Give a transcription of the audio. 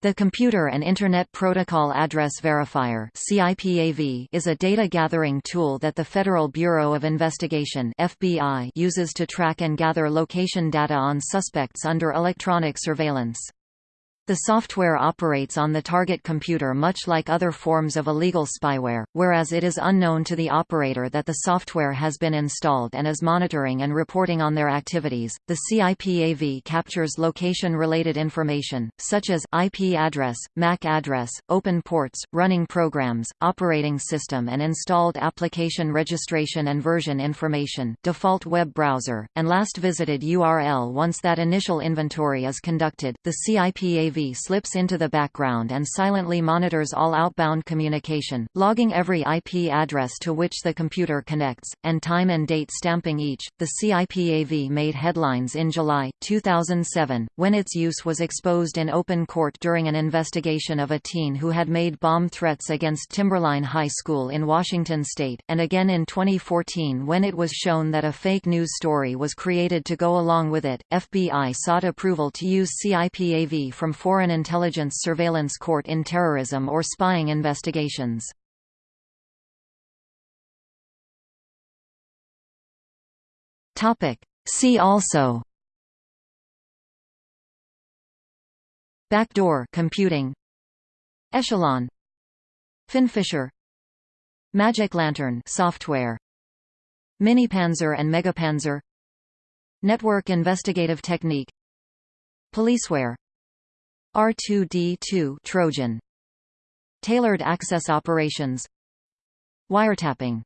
The Computer and Internet Protocol Address Verifier is a data-gathering tool that the Federal Bureau of Investigation uses to track and gather location data on suspects under electronic surveillance. The software operates on the target computer much like other forms of illegal spyware, whereas it is unknown to the operator that the software has been installed and is monitoring and reporting on their activities. The CIPAV captures location-related information, such as IP address, MAC address, open ports, running programs, operating system and installed application registration and version information, default web browser, and last visited URL once that initial inventory is conducted. The CIPAV slips into the background and silently monitors all outbound communication, logging every IP address to which the computer connects, and time and date stamping each. The CIPAV made headlines in July 2007, when its use was exposed in open court during an investigation of a teen who had made bomb threats against Timberline High School in Washington state, and again in 2014 when it was shown that a fake news story was created to go along with it. FBI sought approval to use CIPAV from Foreign Intelligence Surveillance Court in terrorism or spying investigations. See also. Backdoor computing. Echelon. FinFisher. Magic Lantern software. Minipanzer and Megapanzer. Network Investigative Technique. Policeware R2D2 Trojan. Tailored access operations. Wiretapping